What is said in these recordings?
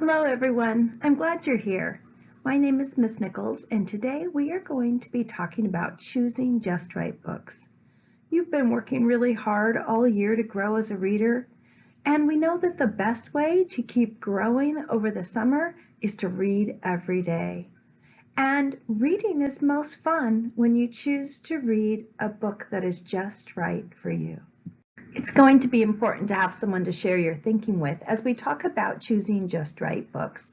Hello everyone, I'm glad you're here. My name is Miss Nichols and today we are going to be talking about choosing just right books. You've been working really hard all year to grow as a reader and we know that the best way to keep growing over the summer is to read every day. And reading is most fun when you choose to read a book that is just right for you. It's going to be important to have someone to share your thinking with as we talk about choosing just right books.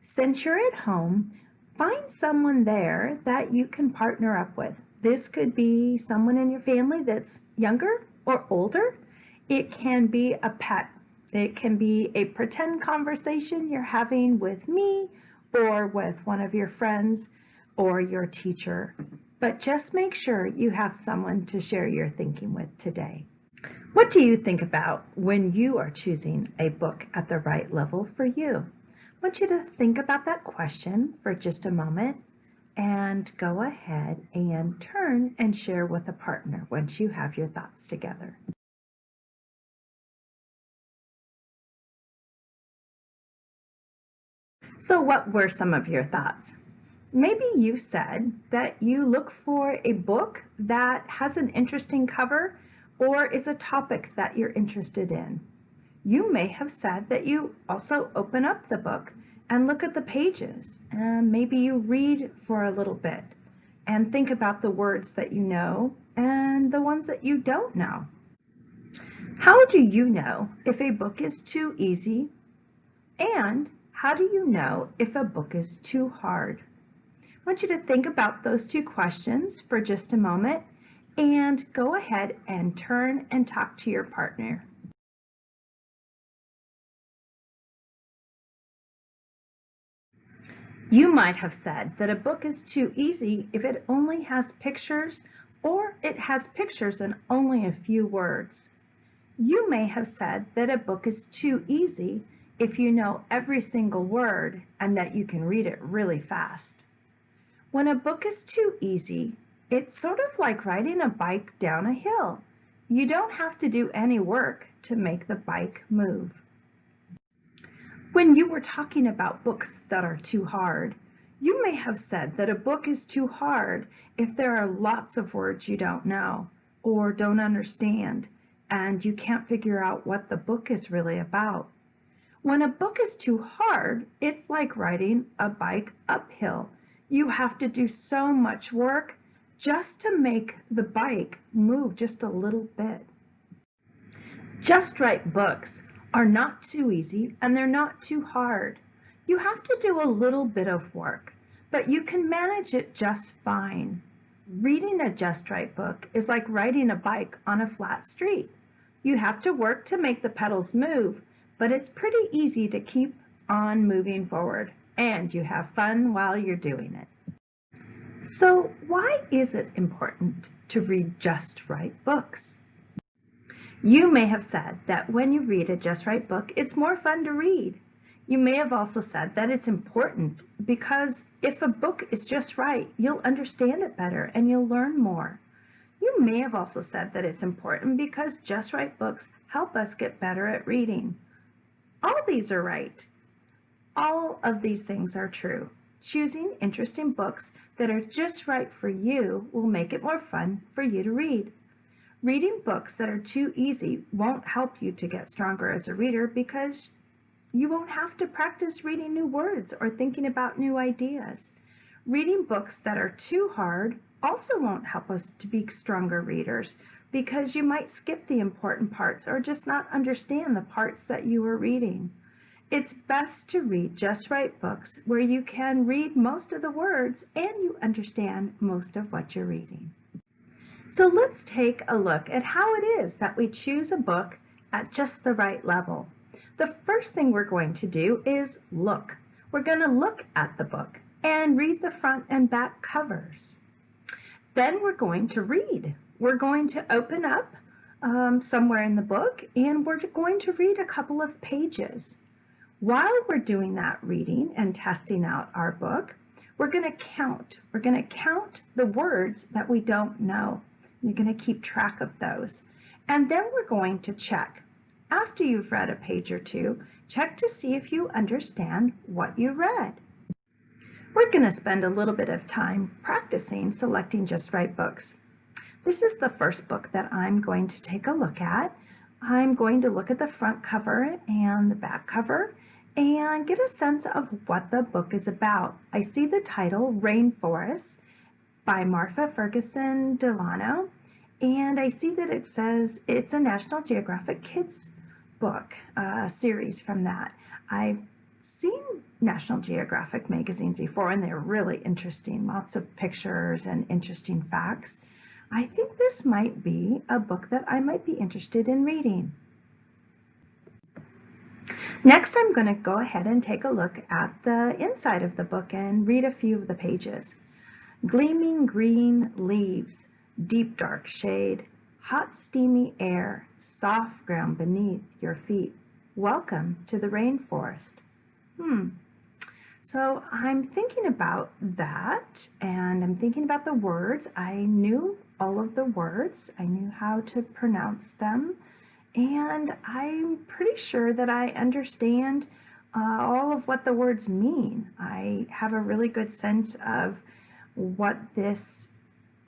Since you're at home, find someone there that you can partner up with. This could be someone in your family that's younger or older. It can be a pet. It can be a pretend conversation you're having with me or with one of your friends or your teacher. But just make sure you have someone to share your thinking with today. What do you think about when you are choosing a book at the right level for you? I want you to think about that question for just a moment and go ahead and turn and share with a partner once you have your thoughts together. So what were some of your thoughts? Maybe you said that you look for a book that has an interesting cover or is a topic that you're interested in. You may have said that you also open up the book and look at the pages and maybe you read for a little bit and think about the words that you know and the ones that you don't know. How do you know if a book is too easy? And how do you know if a book is too hard? I want you to think about those two questions for just a moment and go ahead and turn and talk to your partner. You might have said that a book is too easy if it only has pictures or it has pictures and only a few words. You may have said that a book is too easy if you know every single word and that you can read it really fast. When a book is too easy, it's sort of like riding a bike down a hill. You don't have to do any work to make the bike move. When you were talking about books that are too hard, you may have said that a book is too hard if there are lots of words you don't know or don't understand and you can't figure out what the book is really about. When a book is too hard, it's like riding a bike uphill. You have to do so much work just to make the bike move just a little bit. Just Right books are not too easy and they're not too hard. You have to do a little bit of work, but you can manage it just fine. Reading a Just Right book is like riding a bike on a flat street. You have to work to make the pedals move, but it's pretty easy to keep on moving forward and you have fun while you're doing it. So why is it important to read just right books? You may have said that when you read a just right book, it's more fun to read. You may have also said that it's important because if a book is just right, you'll understand it better and you'll learn more. You may have also said that it's important because just right books help us get better at reading. All these are right. All of these things are true. Choosing interesting books that are just right for you will make it more fun for you to read. Reading books that are too easy won't help you to get stronger as a reader because you won't have to practice reading new words or thinking about new ideas. Reading books that are too hard also won't help us to be stronger readers because you might skip the important parts or just not understand the parts that you are reading. It's best to read just right books where you can read most of the words and you understand most of what you're reading. So let's take a look at how it is that we choose a book at just the right level. The first thing we're going to do is look. We're going to look at the book and read the front and back covers. Then we're going to read. We're going to open up um, somewhere in the book and we're going to read a couple of pages. While we're doing that reading and testing out our book, we're going to count. We're going to count the words that we don't know. You're going to keep track of those. And then we're going to check. After you've read a page or two, Check to see if you understand what you read. We're going to spend a little bit of time practicing selecting just right books. This is the first book that I'm going to take a look at. I'm going to look at the front cover and the back cover and get a sense of what the book is about. I see the title, Rainforest, by Marfé Ferguson Delano, and I see that it says it's a National Geographic Kids book, uh, a series from that. I've seen National Geographic magazines before and they're really interesting, lots of pictures and interesting facts. I think this might be a book that I might be interested in reading. Next, I'm going to go ahead and take a look at the inside of the book and read a few of the pages. Gleaming green leaves, deep dark shade, hot steamy air, soft ground beneath your feet. Welcome to the rainforest. Hmm. So I'm thinking about that and I'm thinking about the words. I knew all of the words. I knew how to pronounce them. And I'm pretty sure that I understand uh, all of what the words mean. I have a really good sense of what this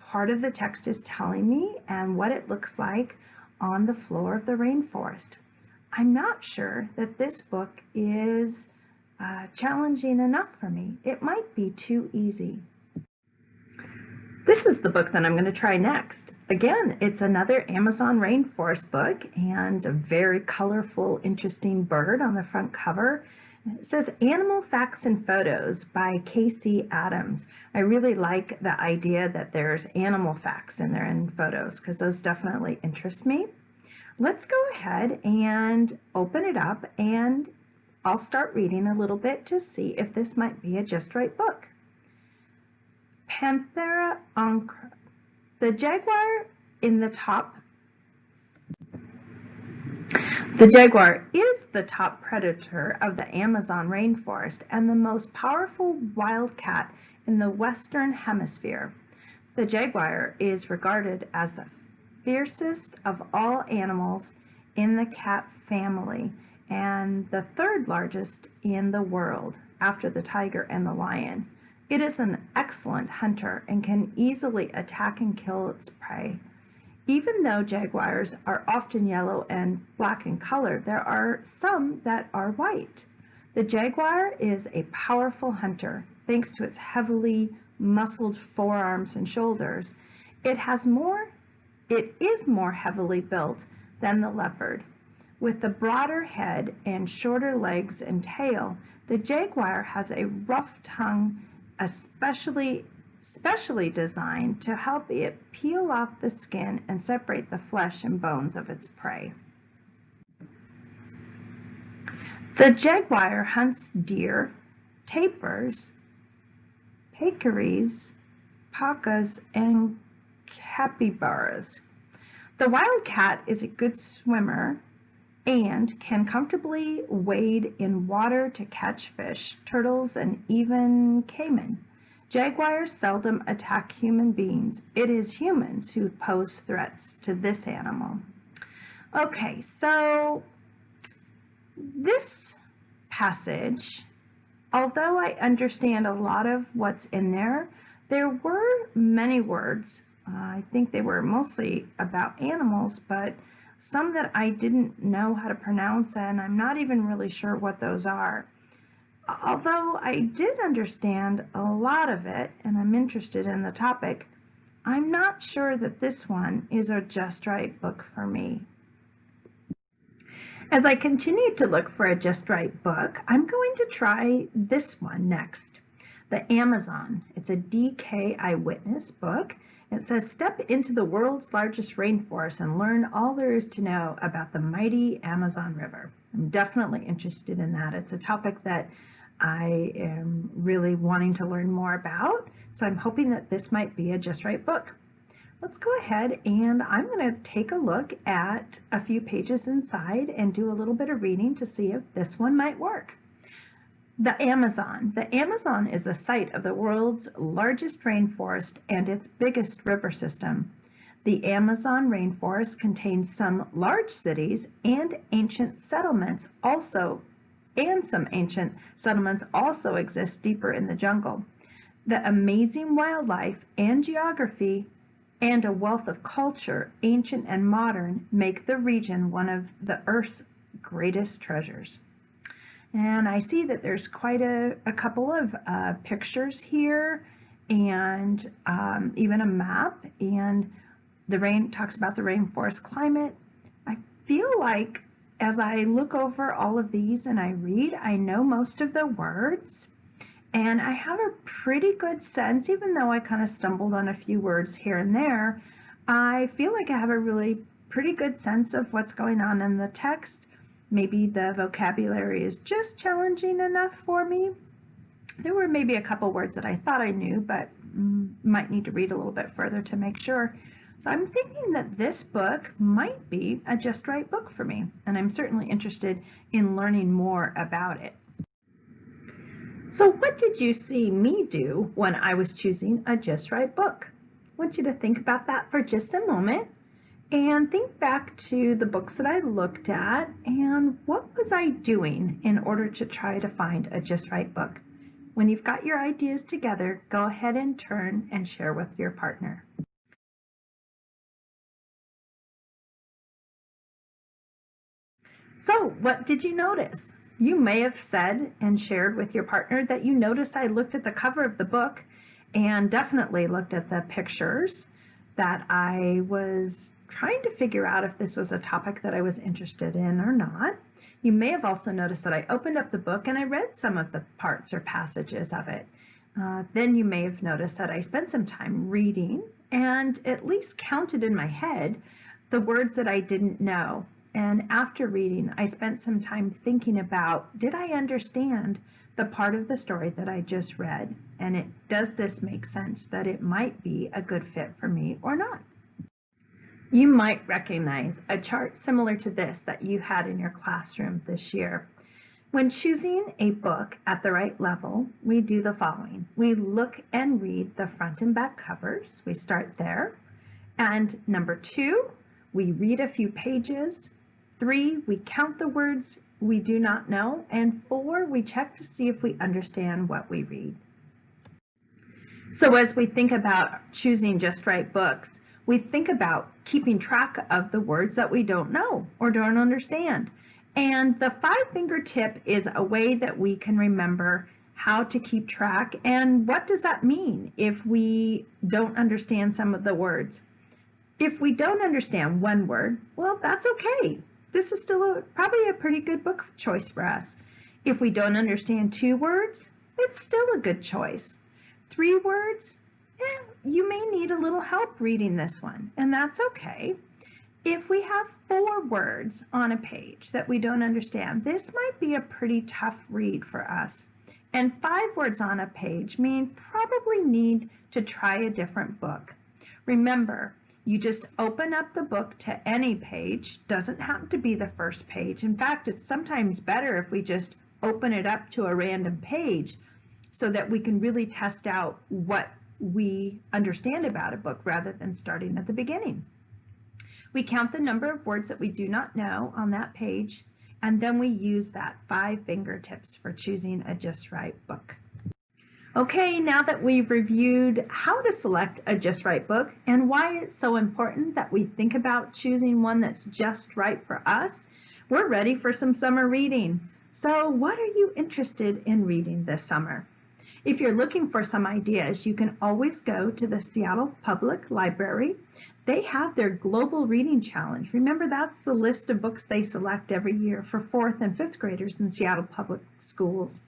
part of the text is telling me and what it looks like on the floor of the rainforest. I'm not sure that this book is uh, challenging enough for me. It might be too easy. This is the book that I'm going to try next. Again, it's another Amazon rainforest book and a very colorful, interesting bird on the front cover. It says Animal Facts and Photos by Casey Adams. I really like the idea that there's animal facts in there and photos because those definitely interest me. Let's go ahead and open it up and I'll start reading a little bit to see if this might be a just right book. Panthera. The jaguar in the top the jaguar is the top predator of the Amazon rainforest and the most powerful wildcat in the Western Hemisphere. The jaguar is regarded as the fiercest of all animals in the cat family and the third largest in the world after the tiger and the lion. It is an excellent hunter and can easily attack and kill its prey. Even though jaguars are often yellow and black in color, there are some that are white. The jaguar is a powerful hunter thanks to its heavily muscled forearms and shoulders. It has more, it is more heavily built than the leopard. With the broader head and shorter legs and tail, the jaguar has a rough tongue, especially specially designed to help it peel off the skin and separate the flesh and bones of its prey. The jaguar hunts deer, tapirs, peccaries, pacas, and capybaras. The wildcat is a good swimmer and can comfortably wade in water to catch fish, turtles, and even caiman. Jaguars seldom attack human beings. It is humans who pose threats to this animal. Okay, so this passage, although I understand a lot of what's in there, there were many words. Uh, I think they were mostly about animals, but some that I didn't know how to pronounce and I'm not even really sure what those are. Although I did understand a lot of it and I'm interested in the topic, I'm not sure that this one is a just right book for me. As I continue to look for a just right book, I'm going to try this one next, The Amazon. It's a DK Eyewitness book it says, step into the world's largest rainforest and learn all there is to know about the mighty Amazon River. I'm definitely interested in that. It's a topic that I am really wanting to learn more about. So I'm hoping that this might be a just right book. Let's go ahead and I'm going to take a look at a few pages inside and do a little bit of reading to see if this one might work. The Amazon. The Amazon is the site of the world's largest rainforest and its biggest river system. The Amazon rainforest contains some large cities and ancient settlements also and some ancient settlements also exist deeper in the jungle. The amazing wildlife and geography and a wealth of culture, ancient and modern, make the region one of the Earth's greatest treasures. And I see that there's quite a, a couple of uh, pictures here and um, even a map and the rain talks about the rainforest climate. I feel like as I look over all of these and I read, I know most of the words and I have a pretty good sense, even though I kind of stumbled on a few words here and there, I feel like I have a really pretty good sense of what's going on in the text. Maybe the vocabulary is just challenging enough for me. There were maybe a couple words that I thought I knew, but mm, might need to read a little bit further to make sure. So I'm thinking that this book might be a just right book for me, and I'm certainly interested in learning more about it. So what did you see me do when I was choosing a Just Right book? I want you to think about that for just a moment and think back to the books that I looked at and what was I doing in order to try to find a Just Right book. When you've got your ideas together, go ahead and turn and share with your partner. So what did you notice? You may have said and shared with your partner that you noticed I looked at the cover of the book and definitely looked at the pictures that I was trying to figure out if this was a topic that I was interested in or not. You may have also noticed that I opened up the book and I read some of the parts or passages of it. Uh, then you may have noticed that I spent some time reading and at least counted in my head the words that I didn't know and after reading, I spent some time thinking about, did I understand the part of the story that I just read? And it does this make sense that it might be a good fit for me or not? You might recognize a chart similar to this that you had in your classroom this year. When choosing a book at the right level, we do the following. We look and read the front and back covers. We start there. And number two, we read a few pages Three, we count the words we do not know. And four, we check to see if we understand what we read. So as we think about choosing just right books, we think about keeping track of the words that we don't know or don't understand. And the five finger tip is a way that we can remember how to keep track and what does that mean if we don't understand some of the words. If we don't understand one word, well, that's okay this is still a, probably a pretty good book choice for us. If we don't understand two words, it's still a good choice. Three words, eh, you may need a little help reading this one, and that's okay. If we have four words on a page that we don't understand, this might be a pretty tough read for us. And five words on a page mean probably need to try a different book. Remember, you just open up the book to any page, doesn't have to be the first page. In fact, it's sometimes better if we just open it up to a random page so that we can really test out what we understand about a book rather than starting at the beginning. We count the number of words that we do not know on that page, and then we use that five fingertips for choosing a just right book. Okay, now that we've reviewed how to select a just right book and why it's so important that we think about choosing one that's just right for us, we're ready for some summer reading. So what are you interested in reading this summer? If you're looking for some ideas, you can always go to the Seattle Public Library. They have their Global Reading Challenge. Remember, that's the list of books they select every year for fourth and fifth graders in Seattle Public Schools.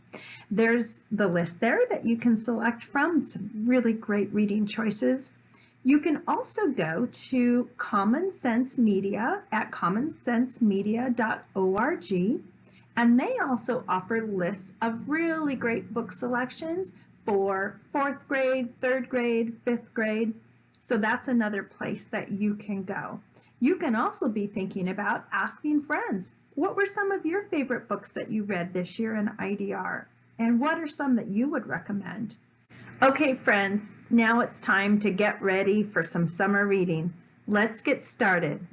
There's the list there that you can select from, some really great reading choices. You can also go to Common Sense Media at commonsensemedia.org and they also offer lists of really great book selections for fourth grade, third grade, fifth grade. So that's another place that you can go. You can also be thinking about asking friends, what were some of your favorite books that you read this year in IDR? And what are some that you would recommend? Okay, friends, now it's time to get ready for some summer reading. Let's get started.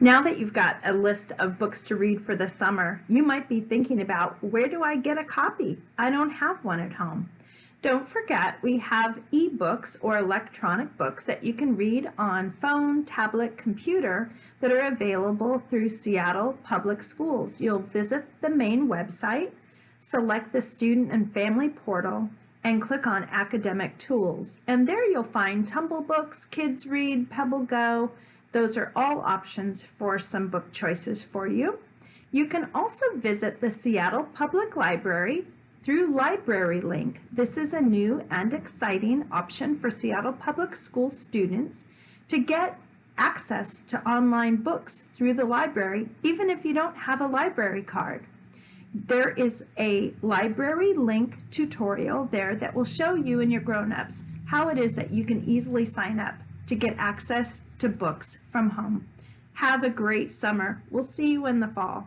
Now that you've got a list of books to read for the summer, you might be thinking about where do I get a copy? I don't have one at home. Don't forget we have ebooks or electronic books that you can read on phone, tablet, computer that are available through Seattle Public Schools. You'll visit the main website, select the student and family portal, and click on academic tools. And there you'll find Tumble Books, Kids Read, Pebble Go, those are all options for some book choices for you. You can also visit the Seattle Public Library through Library Link. This is a new and exciting option for Seattle Public School students to get access to online books through the library, even if you don't have a library card. There is a library link tutorial there that will show you and your grown-ups how it is that you can easily sign up to get access to books from home. Have a great summer. We'll see you in the fall.